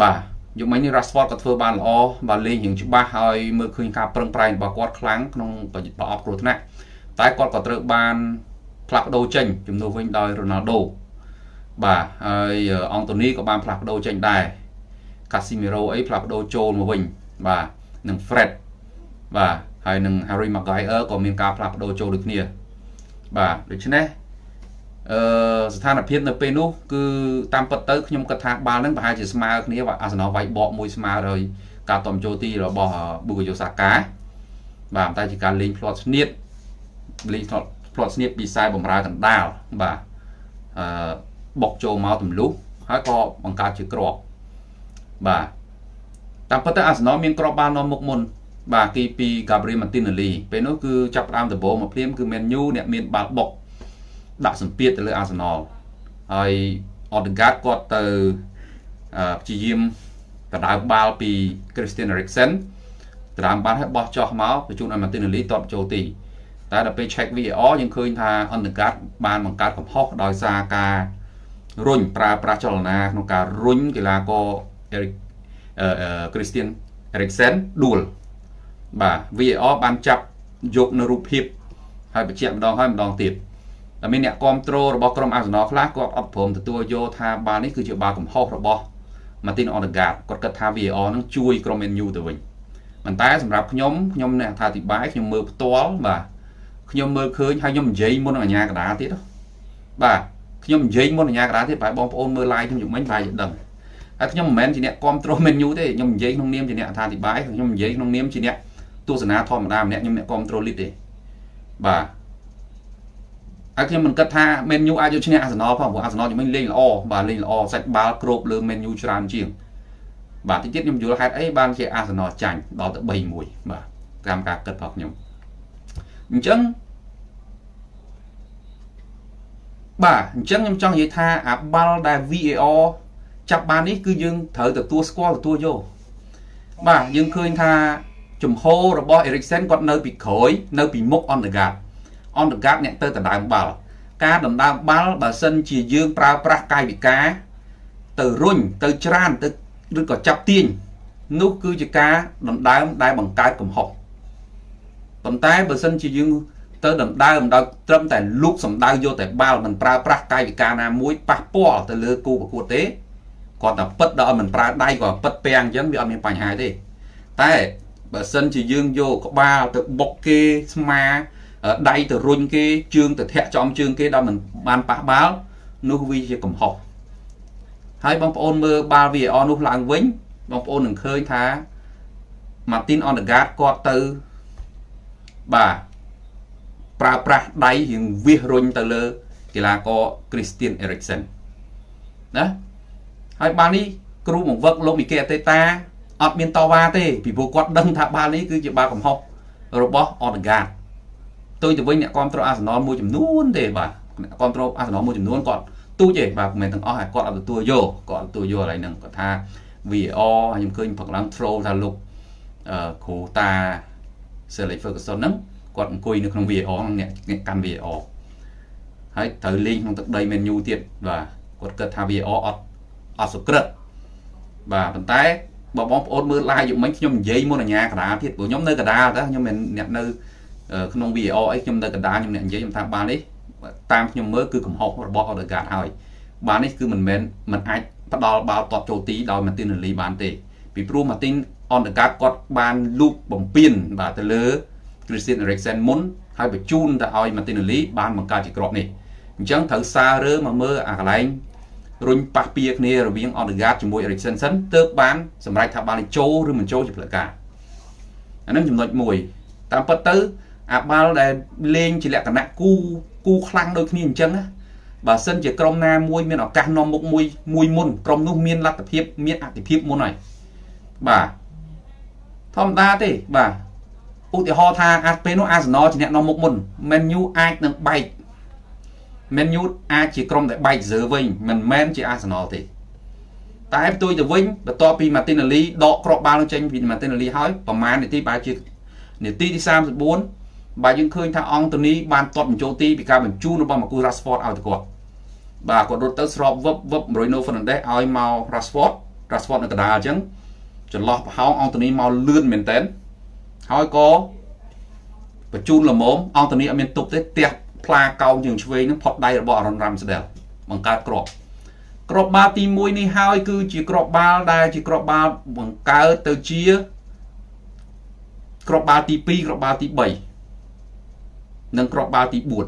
បាទយុគមិញនេះ Rashford ក៏ធ្វើបានល្អបាទលេងរៀងច្បាស់ហើយមើលឃើញការប្រឹងប្រែងរបស់គាត់ខ្លាំងក្នុងប្រអប់គ្រោះថ្នាក់តែគាត់ក៏ត្រូវបានផ្លាស់ប្ដូរចេញជំនួសវិញដោយ Ronaldo បាទហើយអង់តូនីក៏បានផ្លាស់ប្ដូរចេញដែរ Casemiro អីផ្លាស់ប្ដូរចូលមកវិញបាទនិង Fred បាទហើយនឹង Harry Maguire ក៏មានការផ្លាស់ប្ដូរចូលដូចគ្នាបាទដូច្នេះ អឺស្ថានភាពនៅពេលនោះគឺតាមពិតទៅខ្ញុំគិតថាបាល់ហ្នឹងប្រហែលជាស្មើគ្នាអាសនៈវាយបកមួយស្មើហើយការតំចូលទីរបស់ Bukayo Saka បាទតែជាការលេងផ្្លាត់ស្នៀតលេងផ្្លាត់ផ្្លាត់ស្នៀតពីខ្សែបំរើកណ្ដាលបាទអឺបុកចូលមកទម្លុះហើយក៏បង្កើតជាក្របបាទតាមពិតទៅអាសនៈមានក្របបាល់នាំមុខមុនបាទគីពី Gabriel Martinelli ពេលនោះគឺចាប់ផ្ដើមដំបូងមកភ្លាមគឺ Man U អ្នកមានបាល់បុក ដាក់សម្ពាធទៅលើ Arsenal ហើយ Odegaard គាត់ទៅព្យាយាមដណ្ដើមបាល់ពី Christian Eriksen ដណ្ដើមបាល់ឲ្យបោះចោះមកបញ្ជូនឲ្យ Martinelli តបចូលទីតែដល់ពេល check VAR យើងឃើញថា Odegaard បានបង្កើតកំហុសដោយសារការរុញប្រើប្រាស់ចលនាក្នុងការរុញកីឡាករ Eric Christian Eriksen ដួលបាទ VAR បានចាប់យកនៅរូបភាពហើយបញ្ជាក់ម្ដងហើយម្ដងទៀត តែមានអ្នកគ្រប់គ្រងរបស់ក្រុមអាសនលខ្លះគាត់អត់ព្រមទទួលយកថាបាល់នេះគឺជាបាល់កំហុសរបស់ Martin Odegaard គាត់គិតថា VAR នឹងជួយក្រុម Man U ទៅវិញប៉ុន្តែសម្រាប់ខ្ញុំខ្ញុំអ្នកអធិប្បាយខ្ញុំមើលផ្ទាល់បាទខ្ញុំមើលឃើញហើយខ្ញុំនិយាយមុននឹងអាញាកដាទៀតបាទខ្ញុំនិយាយមុនអាញាកដាទៀតបែរបងប្អូនមើល live ខ្ញុំយំមិញបែរយដឹងហើយខ្ញុំមិនមែនជាអ្នកគ្រប់គ្រង Man U ទេខ្ញុំនិយាយក្នុងនាមជាអ្នកអធិប្បាយខ្ញុំនិយាយក្នុងនាមជាអ្នកទស្សនាធម្មតាម្នាក់ខ្ញុំអ្នកគ្រប់ត្រូលលីតទេបាទ ហើយខ្ញុំមិនគិតថា Man U អាចយកឈ្នះ Arsenal ផងព្រោះ Arsenal ជំនាញលេងល្អបាទលេងល្អសាច់បាល់គ្របលើ Man U ច្រើនជាងបាទតិចទៀតខ្ញុំយល់ហេតុអីបានជា Arsenal ចាញ់ដល់ទៅ3-1បាទតាមការគិតរបស់ខ្ញុំអញ្ចឹងបាទអញ្ចឹងខ្ញុំចង់និយាយថាអាបាល់ដែល VAR ចាប់បាននេះគឺយើងត្រូវទទួលស្គាល់ទទួលយកបាទយើងឃើញថាជំហររបស់ Eriksen គាត់នៅពីក្រោយនៅពីមុខ Odegaard Odegaard អ្នកទៅដណ្ដើមបាល់ការដណ្ដើមបាល់បើសិនជាយើងប្រើប្រាស់កាយវិការ ទៅរុញទៅច្រានទៅឬក៏ចាប់ទាញនោះគឺជាការដណ្ដើមដែលបង្កើតកំហុសប៉ុន្តែបើសិនជាយើងទៅដណ្ដើមដោយត្រឹមតែលូកសម្ដៅយកតែបាល់មិនប្រើប្រាស់កាយវិការណាមួយប៉ះពាល់ទៅលើគូប្រកួតទេគាត់តែពិតដល់មិនប្រើដៃក៏ពិតពាំងអញ្ចឹងវាអត់មានបញ្ហាទេតែបើសិនជាយើងយកក្បាលទៅបុកគេស្មា ដៃទៅរុញគេជើងទៅធាក់ចំជើងគេដល់មិនបានប៉ះបាល់នោះវាជាកំហុសហើយបងប្អូនមើលបាល់ VAR នោះឡើងវិញបងប្អូននឹងឃើញថា Martin Odegaard គាត់ទៅបាទប្រើប្រាស់ដៃរៀងវាសរុញទៅលើកីឡាករ Christian Eriksen ណាហើយបាល់នេះគ្រូបង្វឹកលោកមីកេអតេតាអត់មានតវ៉ាទេពីព្រោះគាត់ដឹងថាបាល់នេះគឺជាបាល់កំហុសរបស់អតហ្កាត ទៅទៅវិញអ្នកគ្រប់គ្រងអាសនលមួយចំនួនទេបាទអ្នកគ្រប់គ្រងអាសនលមួយចំនួនគាត់ទូចទេបាទមិនមែនទាំងអស់គាត់អត់ទទួលយកគាត់ទទួលយកឡើយហ្នឹងគាត់ថា VAR ខ្ញុំឃើញផឹកឡើង troll ថាលោកគ្រូតា Sally Ferguson ហ្នឹងគាត់អង្គុយនៅក្នុង VAR អ្នកអ្នកកាន់ VAR ហើយត្រូវលេងក្នុងទឹកដី Man U ទៀតបាទគាត់គិតថា VAR អត់អត់សុក្រិតបាទប៉ុន្តែបើបងប្អូនមើល live យប់មិញខ្ញុំនិយាយមុនអាញាកដាទៀតព្រោះខ្ញុំនៅកដាតើខ្ញុំមិនអ្នកនៅ ក្នុង VAR អីខ្ញុំនៅកដាខ្ញុំអ្នកនិយាយខ្ញុំថាបាននេះតាមខ្ញុំមើលគឺកំហុសរបស់ Odegaard ហើយបាននេះគឺមិនមែនមិនអាចផ្ដាល់បាល់តបចូលទីដោយ Martinelli បានទេពីព្រោះ Martin Odegaard គាត់បានលូកបំពេញបាទទៅលើ Christian Eriksen មុនហើយបញ្ជូនទៅឲ្យ Martinelli បានបង្កើតជាក្របនេះអញ្ចឹងត្រូវសាររើមកមើលអាកន្លែងរុញប៉ះពៀគ្នារវាង Odegaard ជាមួយ Eriksen សិនទើបបានសម្រេចថាបាល់នេះចូលឬមិនចូលជាផ្លូវការអានឹងចំណុចមួយតាមពិតទៅ អាបាល់ដែលលេងជាលក្ខណៈគូគូខ្លាំងដូចគ្នាអញ្ចឹងណាបើសិនជាក្រុមណាមួយមានឱកាសនាំមុខមួយមួយមុនក្រុមនោះមានលទ្ធភាពមានអតិភិបមុនហើយបាទធម្មតាទេបាទឧទាហរណ៍ថាអាពេលនោះអាសណលជាអ្នកនាំមុខមុន Man U អាចនឹងបែក Man U អាចជាក្រុមដែលបែកហ្សឺវិញមិនមែនជា Arsenal ទេតែផ្ទុយទៅវិញបន្ទាប់ពី Martinelli ដកគ្រាប់បាល់ចេញពី Martinelli ហើយប្រមាណនាទីបែរជានាទីទី34 បាទយើងឃើញថាអង់តូនីបានទាត់បញ្ចូលទីពីការបញ្ជូនរបស់ Marcus Rashford ឲ្យទៅគាត់បាទគាត់រត់ទៅស្របវឹបវឹប Bruno Fernandes ឲ្យមក Rashford Rashford នៅកណ្ដាលអញ្ចឹងចន្លោះប្រហោងអង់តូនីមកលឿនមែនតើហើយក៏បញ្ជូនលមមអង់តូនីអត់មានទប់ទេផ្ទះផ្លាកោងជើងឆ្វេងនឹងផុតដៃរបស់អារ៉ុនរ៉ាំស្ដេលបង្កើតក្របក្របបាល់ទី1នេះហើយគឺជាក្របបាល់ដែលជាក្របបាល់បង្កើតទៅជាក្របបាល់ទី2ក្របបាល់ទី3 និងក្របបាល់ទី4ព្រោះ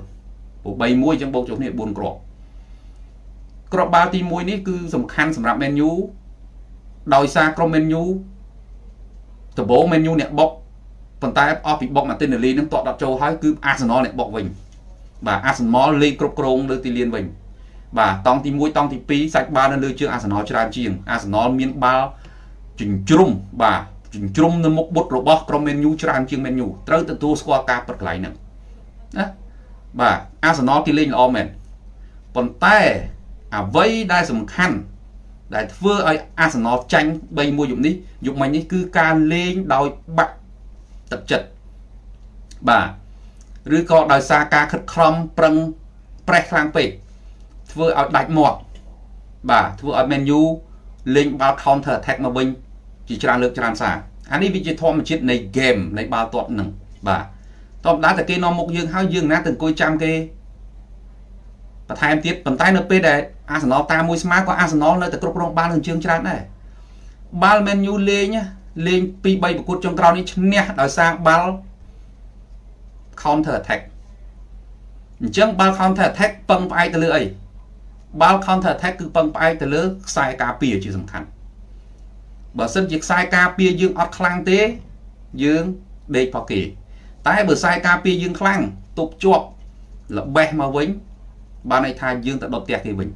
3 1អញ្ចឹងបូកចុះគ្នា4គ្រាប់គ្រាប់បាល់ទី1នេះគឺសំខាន់សម្រាប់ Man U ដោយសារក្រុម Man U ដំបូង Man U អ្នកបុកប៉ុន្តែអស់ពីបុក Martinelli នឹងតក់ដត់ចូលហើយគឺ Arsenal អ្នកបុកវិញបាទ Arsenal លេខគ្រប់គ្រងលើទីលានវិញបាទតង់ទី1តង់ទី2សាច់បាល់នៅលើជើង Arsenal ច្រើនជាង Arsenal មានបាល់ចិញ្ជ្រុំបាទចិញ្ជ្រុំនៅមុខបុតរបស់ក្រុម Man U ច្រើនជាង Man U ត្រូវទទួលស្គាល់ការប្រកន្លែងហ្នឹង ណាបាទ Arsenal គេលេងល្អមែនប៉ុន្តែអ្វីដែលសំខាន់ដែលធ្វើឲ្យ Arsenal ចាញ់3-1យប់នេះយប់មិញនេះគឺការលេងដោយបាក់ទឹកចិត្តបាទឬក៏ដោយសារការខិតខំប្រឹងប្រេះខ្លាំងពេកធ្វើឲ្យដាច់មាត់បាទធ្វើឲ្យ Man U លេងបាល់ counter attack មកវិញជាច្រើនលើកច្រើនសារអានេះវាជាធម្មជាតិនៃ game នៃបាល់ទាត់នឹងបាទ តបដាតែគេនាំមុខយើងហើយយើងណាទៅអង្គុយចាំគេបន្ថែមទៀតប៉ុន្តែនៅពេលដែលអាសនលតាមមួយស្មើក៏អាសនលនៅតែគ្រប់គ្រងបាល់នឹងជើងច្រើនដែរបាល់ Man U លេងលេង2 3ប្រកួតចុងក្រោយនេះឈ្នះដោយសារបាល់ counter attack អញ្ចឹងបាល់ counter attack ពឹងផ្អែកទៅលើអីបាល់ counter attack គឺពឹងផ្អែកទៅលើខ្សែការពារជាសំខាន់បើសិនជាខ្សែការពារយើងអត់ខ្លាំងទេយើងដេកផកគេ តែបើខ្សែការពារយើងខ្លាំងទប់ជាប់ល្បេះមកវិញបានន័យថាយើងទៅដុតផ្ទះគេវិញ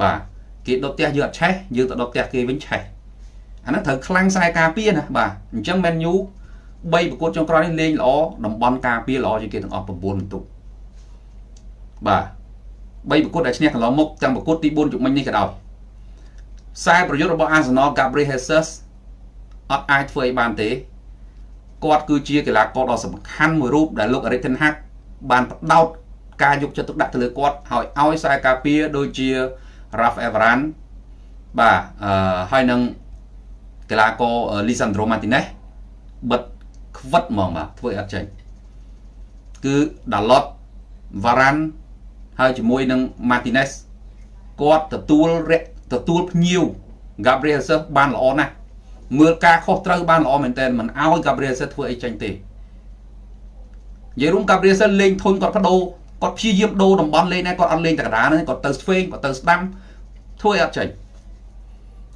បាទគេដុតផ្ទះយើងអត់ឆេះយើងទៅដុតផ្ទះគេវិញឆេះអាហ្នឹងត្រូវខ្លាំងខ្សែការពារណាបាទអញ្ចឹង Man U 3ប្រកួតចុងក្រោយនេះលេងល្អតំបន់ការពារល្អជាងគេទាំងអស់9បន្ទុកបាទ3ប្រកួតដែលឈ្នះកន្លងមកទាំងប្រកួតទី4ជុំមិញនេះក៏ដោយខ្សែប្រយុទ្ធរបស់ Arsenal Gabriel Jesus អត់អាចធ្វើអីបានទេ គាត់គឺជាកីឡាករដ៏សំខាន់មួយរូបដែលលោក Erik ten Hag បានផ្ដោតការយកចិត្តទុកដាក់ទៅលើគាត់ហើយឲ្យខ្សែការពារដូចជា Ralph Everan បាទអឺហើយនឹងកីឡាករ Lisandro Martinez បិទខ្វិតហ្មងបាទធ្វើឲ្យអត់ចេញគឺ Dalot Varane ហើយជាមួយនឹង Martinez គាត់ទទួលទទួលភ្ញៀវ Gabriel Jesus បានល្អណាស់ មើលការខុសត្រូវបានល្អមែនទែនមិនឲ្យ Gabriel Jesus ធ្វើអីចេញទេនិយាយរួម Gabriel Jesus លេងធុញគាត់បដូរគាត់ព្យាយាមដូរតំបន់លេងដែរគាត់អត់លេងតែកណ្ដាលហ្នឹងគាត់ទៅស្វេងគាត់ទៅស្ដាំធ្វើឲ្យអត់ចេញ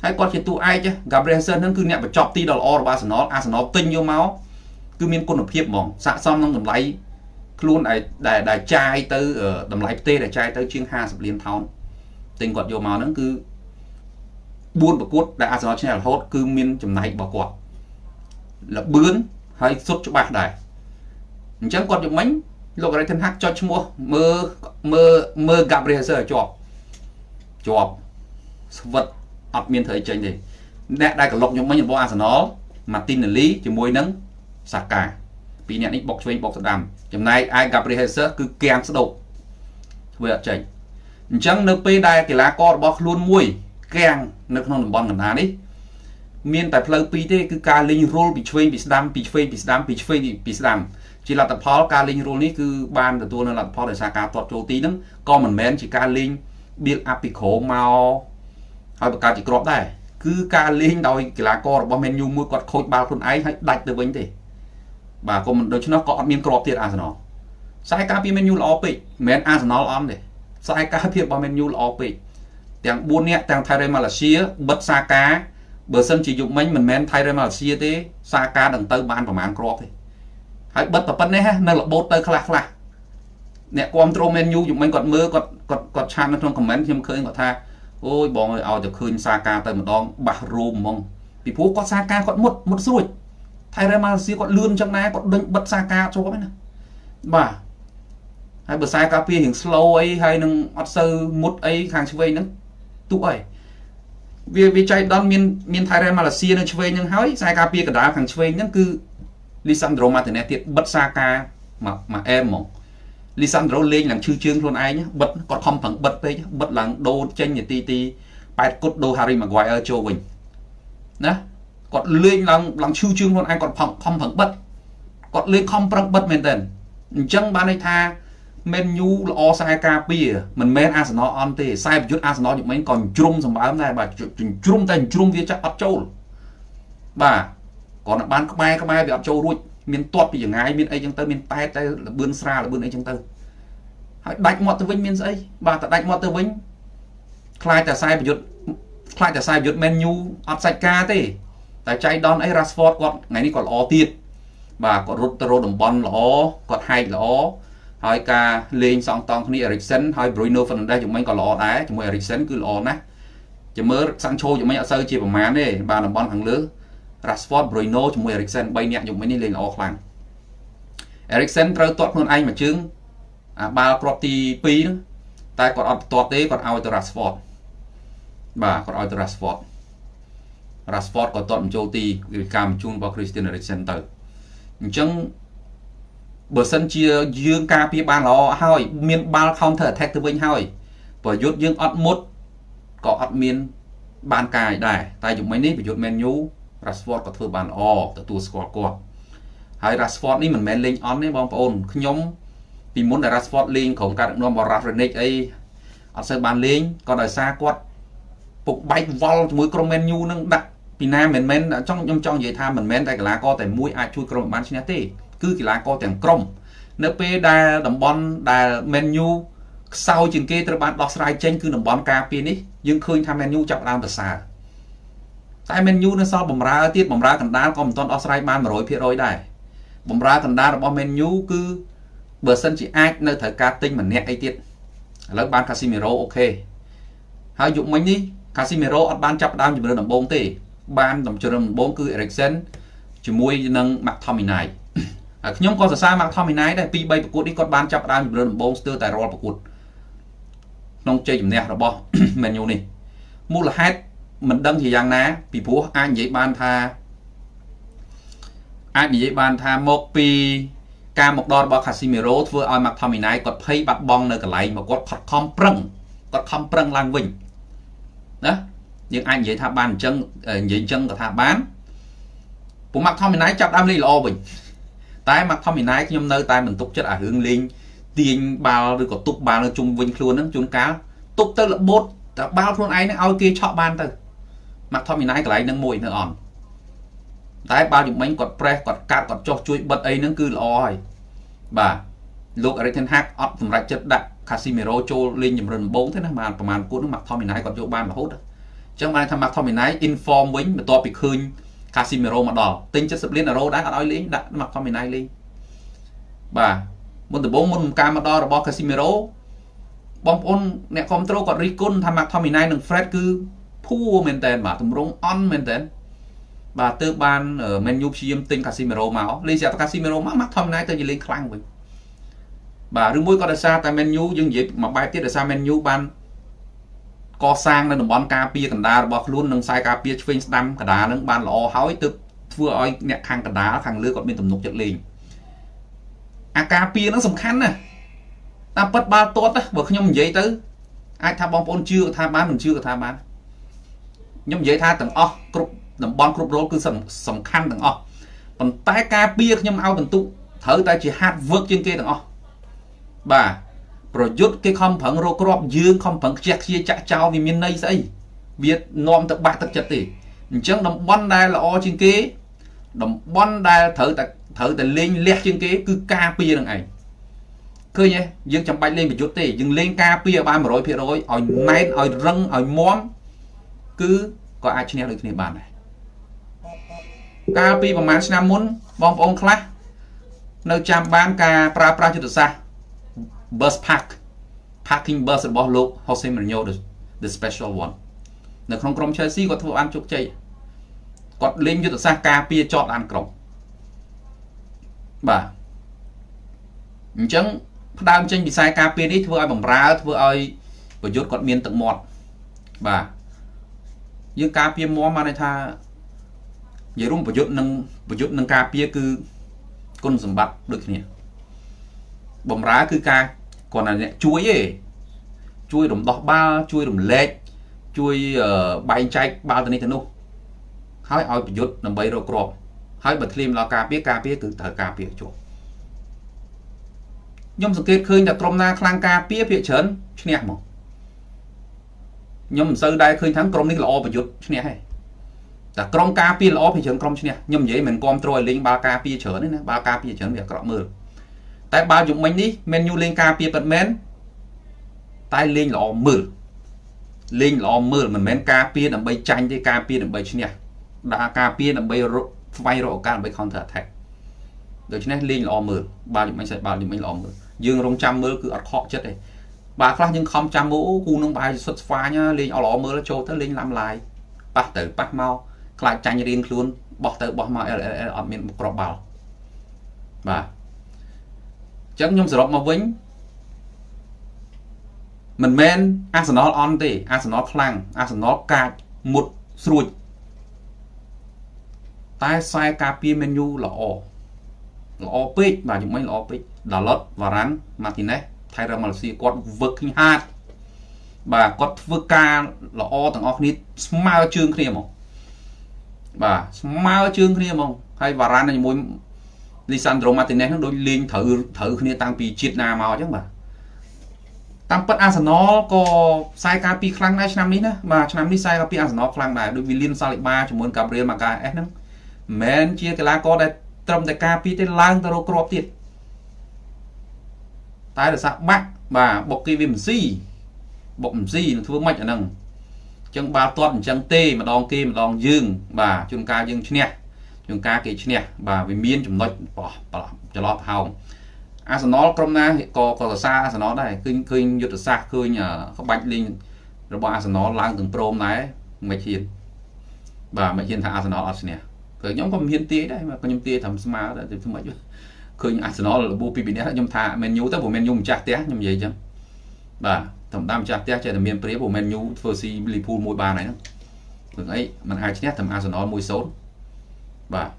ហើយគាត់ជាតួឯក Gabriel Jesus ហ្នឹងគឺអ្នកបញ្ចប់ទីដ៏ល្អរបស់ Arsenal Arsenal ទិញយកមកគឺមានគុណភាពហ្មងស័ក្តិសមនឹងតម្លៃខ្លួនដែលដែលចាយទៅតម្លៃផ្ទេដែលចាយទៅជាង50លានថោនទិញគាត់យកមកហ្នឹងគឺ 4ប្រកួតដែលអាសនលឈ្នះរហូតគឺមានចំណែករបស់គាត់លបឿនហើយសុទ្ធច្បាស់ដែរអញ្ចឹងគាត់យកមិញលោករ៉េថិនហាក់ចុចឈ្មោះមើលមើលមើល Gabriel Jesus ជាប់ជាប់ស្វិតអត់មានធ្វើអីចេញទេអ្នកដែលក្លុកខ្ញុំមិញរបស់អាសនល Martinelli ជាមួយនឹង Saka ពីរអ្នកនេះបុកឆ្វេងបុកស្ដាំចំណែកឯ Gabriel Jesus គឺគៀងស្ដោកធ្វើអត់ចេញអញ្ចឹងនៅពេលដែលកីឡាកររបស់ខ្លួនមួយ គាំងនៅក្នុងតំបន់កណ្ដាលនេះមានតែផ្លូវពីរទេគឺការលេងរុលពីឆ្វេងពីស្ដាំពីឆ្វេងពីស្ដាំពីឆ្វេងពីស្ដាំជាលទ្ធផលការលេងរុលនេះគឺបានទទួលនៅលទ្ធផលដោយសារការទាត់ចូលទីហ្នឹងក៏មិនមែនជាការលេង build up ពីក្រោមមកហើយបង្កើតជាក្របដែរគឺការលេងដោយកីឡាកររបស់ Man U មួយគាត់ខូចបាល់ខ្លួនឯងហើយដាច់ទៅវិញទេបាទក៏មិនដូច្នោះក៏អត់មានក្របទៀតអាសនលខ្សែការពារ Man U ល្អពេកមិនមែនអាសនលអន់ទេខ្សែការពាររបស់ Man U ល្អពេក ទាំង4នាក់ទាំងថៃរ៉េម៉ាឡេស៊ីបិទសាកាបើសិនជាយុគមិញមិនមែនថៃរ៉េម៉ាឡេស៊ីទេសាកានឹងទៅបានប្រមាណគ្រាប់ទេហើយបិទតែប៉ុណ្ណេះនៅរបូតទៅខ្លះខ្លះអ្នកគ្រប់ត្រូមែនយូយុគមិញគាត់មើលគាត់គាត់គាត់ឆាននៅក្នុងខមមិនខ្ញុំឃើញគាត់ថាអូយបងអើយឲ្យតែឃើញសាកាទៅម្ដងបាសរោមហ្មងពីព្រោះគាត់សាកាគាត់មុតមុតស្រួចថៃរ៉េម៉ាឡេស៊ីគាត់លឿនចឹងណាគាត់ដេញបិទសាកាជាប់ហ្នឹងណាបាទហើយបើខ្សែការពាររៀង slow អីហើយនឹងអត់សូវមុតអីខាងឆ្វេងហ្នឹង ទុកអីវាវាចៃដន្យមានមានថៃរ៉េម៉ាឡេស៊ីនៅឆ្វេងហ្នឹងហើយខ្សែការពារកណ្ដាលខាងឆ្វេងហ្នឹងគឺលីសាន់ដ្រូម៉ាទីណេសទៀតបិទសាកាមកមកអែមហ្មងលីសាន់ដ្រូលេងឡើងឈឺជើងខ្លួនឯងបិទគាត់ខំប្រឹងបិទពេកបិទឡើងដូរចេញនាទីទី8គត់ដូរ Harry Maguire ចូលវិញណាគាត់លេងឡើងឡើងឈឺជើងខ្លួនឯងគាត់ខំខំប្រឹងបិទគាត់លេងខំប្រឹងបិទមែនតើអញ្ចឹងបានន័យថា Man U ល្អខ្សែការពារមិនមែនអាសនលអន់ទេខ្សែប្រយុទ្ធអាសនលយុមិញក៏ជ្រុំសម្បើមដែរបាទជ្រុំតែជ្រុំវាចាក់អត់ចូលបាទគាត់បានក្បែរក្បែរវាអត់ចូលរួចមានទាត់ពីចងាយមានអីចឹងទៅមានតែតែលបឿនស្រាលបឿនអីចឹងទៅហើយដាច់មាត់ទៅវិញមានស្អីបាទតែដាច់មាត់ទៅវិញខ្លាចតែខ្សែប្រយុទ្ធខ្លាចតែខ្សែប្រយុទ្ធ Man U អត់សាច់ការទេតែចៃដនអី Rashford គាត់ថ្ងៃនេះគាត់ល្អទៀតបាទគាត់រត់ទៅរកតំបន់ល្អគាត់ហែកល្អ ហើយការលេងសងតង់គ្នា Eriksen ហើយ Bruno Fernandes ជំនាញក៏ល្អដែរជាមួយ Eriksen គឺល្អណាស់ចាំមើល Sancho ជំនាញអត់សូវជាប្រមាណទេបាទតំបន់ខាងលើ Rashford Bruno ជាមួយ Eriksen 3នាក់ជំនាញនេះលេងល្អខ្លាំង Eriksen ត្រូវទាត់ខ្លួនឯងមួយជើងអាបាល់គ្រាប់ទី2ហ្នឹងតែគាត់អត់ទាត់ទេគាត់ឲ្យទៅ Rashford បាទគាត់ឲ្យទៅ Rashford Rashford ក៏ទាត់បញ្ចូលទីវិការបញ្ជូនរបស់ Christian Eriksen ទៅអញ្ចឹង បើសិនជាយើងការពារបានល្អហើយ មានបាល់ counter attack ទៅវិញហើយប្រយុទ្ធយើងអត់មុតក៏អត់មាន បានកាយដែរតែជំនាញនេះប្រយុទ្ធ Man U Rashford ក៏ធ្វើបានល្អទទួលស្គាល់គាត់ហើយ Rashford នេះមិនមែនលេងអន់ទេបងប្អូនខ្ញុំពីមុនដែល Rashford លេងក្រុមការដឹកនាំរបស់ Rangnick អីអត់សូវបានលេងក៏ដោយសារគាត់ពុកបែកវល់ជាមួយក្រុម Man U នឹងដាក់ពីណាមិនមែនចង់ខ្ញុំចង់និយាយថាមិនមែនតែកីឡាករតែមួយអាចជួយក្រុមបានឈ្នះទេ គឺកីឡាករទាំងក្រុមនៅពេលដែលតំបន់ដែល Man U ខ្សោយជាងគេត្រូវបានដោះស្រាយចេញគឺតំបន់ការពារនេះយើងឃើញថា Man U ចាប់ដើមប្រសើរតែ Man U នៅសល់បំរើទៀតបំរើកណ្ដាលក៏មិនទាន់ដោះស្រាយបាន100%ដែរបំរើកណ្ដាលរបស់ Man U គឺបើសិនជាអាចនៅត្រូវការទិញម្នាក់អីទៀតឥឡូវបាន Casemiro អូខេហើយយុគមិញនេះ Casemiro អត់បានចាប់ដើមជំរឿនដំបូងទេបានដំជ្រើដំបូងគឺ Eriksen ជាមួយនឹង McTominay ហើយ ខ្ញុំក៏សរសើរ McTominay ដែរពី3ប្រកួតនេះគាត់បានចាប់ដើមជំរឿនដំបូងស្ទើរតែរាល់ប្រកួតក្នុងជ័យជំនះរបស់ Man U នេះមូលហេតុមិនដឹងជាយ៉ាងណាពីព្រោះអាចនិយាយបានថាអាចនិយាយបានថាមកពីការមកដល់របស់ Casemiro ធ្វើឲ្យ McTominay គាត់ភ័យបាត់បង់នៅកន្លែងមកគាត់ខត់ខំប្រឹងគាត់ខំប្រឹងឡើងវិញណាយើងអាចនិយាយថាបានអញ្ចឹងនិយាយអញ្ចឹងក៏ថាបានពួក McTominay ចាប់ដើមលេងល្អវិញ តែ McTominay ខ្ញុំនៅតែមិនទុកចិត្តអារឿងលេងទាញបាល់ឬក៏ទប់បាល់នៅជុំវិញខ្លួនហ្នឹងជួនកាលទប់ទៅរបូតតែបាល់ខ្លួនឯងហ្នឹងឲ្យគេឆក់បានទៅ McTominay កន្លែងហ្នឹងមួយនៅអន់តែបាល់ជំនាញគាត់ប្រេះគាត់កាត់គាត់ចោះជួយបិទអីហ្នឹងគឺល្អហើយបាទលោក Erik ten Hag អត់សម្រេចចិត្តដាក់ Casemiro ចូលលេងចម្រិនដំបូងទេណាបានប្រហែលគូហ្នឹង McTominay គាត់យកបានរហូតអញ្ចឹងបានថា McTominay inform វិញបន្ទាប់ពីឃើញ Casemiro មកដល់ទិញ70លានអឺរ៉ូដែរអត់ឲ្យលេងដាក់ McTominay លេងបាទមុនដំបូងមុនការមកដល់របស់ Casemiro បងប្អូនអ្នកគ្រប់គ្រងគាត់រិះគន់ថា McTominay និង Fred គឺភួរមែនតើបាទទម្រង់អន់មែនតើបាទទើបបាន Man U ព្យាយាមទិញ Casemiro មកលេងស្រាប់ Casemiro មក McTominay ទៅនិយាយលេងខ្លាំងវិញបាទឬមួយក៏ដោយសារតែ Man U យើងនិយាយមួយបែបទៀតដោយសារ Man U បាន កសាងនៅតំបន់ការពារកណ្ដាលរបស់ខ្លួននិងខ្សែការពារឆ្វេងស្ដាំកណ្ដាលនឹងបានល្អហើយទើបធ្វើឲ្យអ្នកខាងកណ្ដាលខាងលើគាត់មានទំនុកចិត្តលេងអាការពារនឹងសំខាន់ណាស់តាមពិតបាល់ទាត់បើខ្ញុំនិយាយទៅអាចថាបងប្អូនជឿក៏ថាបានមិនជឿក៏ថាបានខ្ញុំនិយាយថាទាំងអស់គ្រប់តំបន់គ្រប់រលគឺសំខាន់ទាំងអស់ប៉ុន្តែការពារខ្ញុំឲ្យបន្ទុកត្រូវតែជា hard work ជាងគេទាំងអស់បាទ ប្រយុទ្ធគេខំប្រឹងរកគ្រាប់យើងខំប្រឹងខ្ជះខ្ជាចាក់ចោលវាមានន័យស្អីវានាំទៅបាក់ទឹកចិត្តទេអញ្ចឹងតំបន់ដែលល្អជាងគេតំបន់ដែលត្រូវតែត្រូវតែលេងលះជាងគេគឺការពារនឹងឯងឃើញទេយើងចាំបាច់លេងប្រយុទ្ធទេយើងលេងការពារឲ្យបាន100%ឲ្យណែនឲ្យរឹងឲ្យមាំគឺក៏អាចឈ្នះដូចគ្នាបានដែរកាលពីប្រហែលឆ្នាំមុនបងប្អូនខ្លះនៅចាំបានការប្រើប្រាស់យុទ្ធសាស្ត្រ bus park parking bus របស់លោក Jose Mourinho the special one នៅក្នុងក្រុម Chelsea គាត់ធ្វើបានជោគជ័យគាត់លេងយុទ្ធសាស្ត្រការពារជាប់ឡានក្រុងបាទអញ្ចឹងផ្ដើមចេញពីខ្សែការពារនេះធ្វើឲ្យបំរើធ្វើឲ្យប្រយុទ្ធគាត់មានទឹកមាត់បាទយើងការពារមមបានន័យថានិយាយរួមប្រយុទ្ធនឹងប្រយុទ្ធនឹងការពារគឺគុណសម្បត្តិដូចគ្នាបំរើគឺការ គាត់តែអ្នកជួយទេជួយរំដោះបាល់ជួយរំលែកជួយបែងចែកបាល់ទៅនេះទៅនោះហើយឲ្យប្រយុទ្ធដើម្បីរកគ្រាប់ហើយបើធ្លាមដល់ការពារការពារគឺត្រូវការពារជាប់ខ្ញុំសង្កេតឃើញថាក្រុមណាខ្លាំងការពារភាគច្រើនឈ្នះមកខ្ញុំមិនសូវដែរឃើញថាក្រុមនេះល្អប្រយុទ្ធឈ្នះទេតែក្រុមការពារល្អភាគច្រើនក្រុមឈ្នះខ្ញុំនិយាយមិនគ្រប់គ្រងឲ្យលេងបាល់ការពារច្រើនទេណាបាល់ការពារច្រើនវាអាក្រក់មើល តែបាល់យប់មិញនេះមែនយូលេងការពារពិតមែនតែលេងល្អមើលលេងល្អមើលមិនមែនការពារដើម្បីចាញ់ទេការពារដើម្បីឈ្នះដាក់ការពារដើម្បីស្វែងរកឱកាសដើម្បី counter attack ដូច្នេះលេងល្អមើលបាល់យប់មិញសេះបាល់យប់មិញល្អមើលយើងរងចាំមើលគឺអត់ខកចិត្តទេបាល់ខ្លះយើងខំចាំមើលអូគូនឹងបែរសុទ្ធស្វាញលេងអល្អមើលចូលទៅលេងឡាំឡាយប៉ះទៅប៉ះមកខ្លាចចាញ់រៀងខ្លួនបោះទៅបោះមក LLL អត់មានក្របបាល់បាទអញ្ចឹងខ្ញុំសរុបមកវិញមិនមែនអាសនលអន់ទេអាសនលខ្លាំងអាសនលកាចមុតស្រួចតែខ្សែការពារមេនយូល្អល្អពេកបាទជំនាញល្អពេកដាឡុតវ៉ារ៉ាន់ម៉ាទីណេសថៃរ៉ាម៉ាឡេស៊ីគាត់វឹកឃើញហាតបាទគាត់ធ្វើការល្អទាំងអស់គ្នាស្មើជើងគ្នាមកបាទស្មើជើងគ្នាហ្មងហើយវ៉ារ៉ាន់ជាមួយ លីសាន់ដ្រូម៉ាទីណេសនឹងដូចលេងត្រូវត្រូវគ្នាតាំងពីជាតិណាមកអញ្ចឹងបាទតាមពិតអាសនលក៏ខ្សែការពីខ្លាំងដែរឆ្នាំនេះណាបាទឆ្នាំនេះខ្សែការពីអាសនលខ្លាំងដែរដូចវីលៀនសាលីបាជាមួយកាប់រៀលម៉ាកាអេសហ្នឹងមិនមែនជាកីឡាករដែលត្រឹមតែការពីទេឡើងទៅរកគ្រាប់ទៀតតែរសាបាក់បាទបុកគីវីមស៊ីបុកមស៊ីនឹងធ្វើម៉េចអាហ្នឹងអញ្ចឹងបាល់ទាត់អញ្ចឹងទេម្ដងគេម្ដងយើង បាទជួនកាលយើងឈ្នះ ជួនកាលគេឈ្នះបាទវាមានចំណុចបោះចន្លោះប្រហោងអាសនលក្រុមណាក៏ក៏សរសើរអាសនលដែរឃើញឃើញយុទ្ធសាស្ត្រឃើញក្បាច់លេងរបស់អាសនលឡើងទាំងព្រមដែរមិនហ៊ានបាទមិនហ៊ានថាអាសនលអត់ឈ្នះគឺខ្ញុំក៏មិនហ៊ានទាយដែរខ្ញុំទាយត្រឹមស្មើតែធ្វើម៉េចឃើញអាសនលរបួសពីពីនេះខ្ញុំថាមែនយូទៅព្រោះមែនយូម្ចាស់ផ្ទះខ្ញុំនិយាយអញ្ចឹងបាទធម្មតាម្ចាស់ផ្ទះចេះតែមានព្រាព្រោះមែនយូធ្វើស៊ីលីពូលមួយបានហើយហ្នឹងព្រោះអីมันអាចឈ្នះត្រឹមអាសនល1-0 បាទ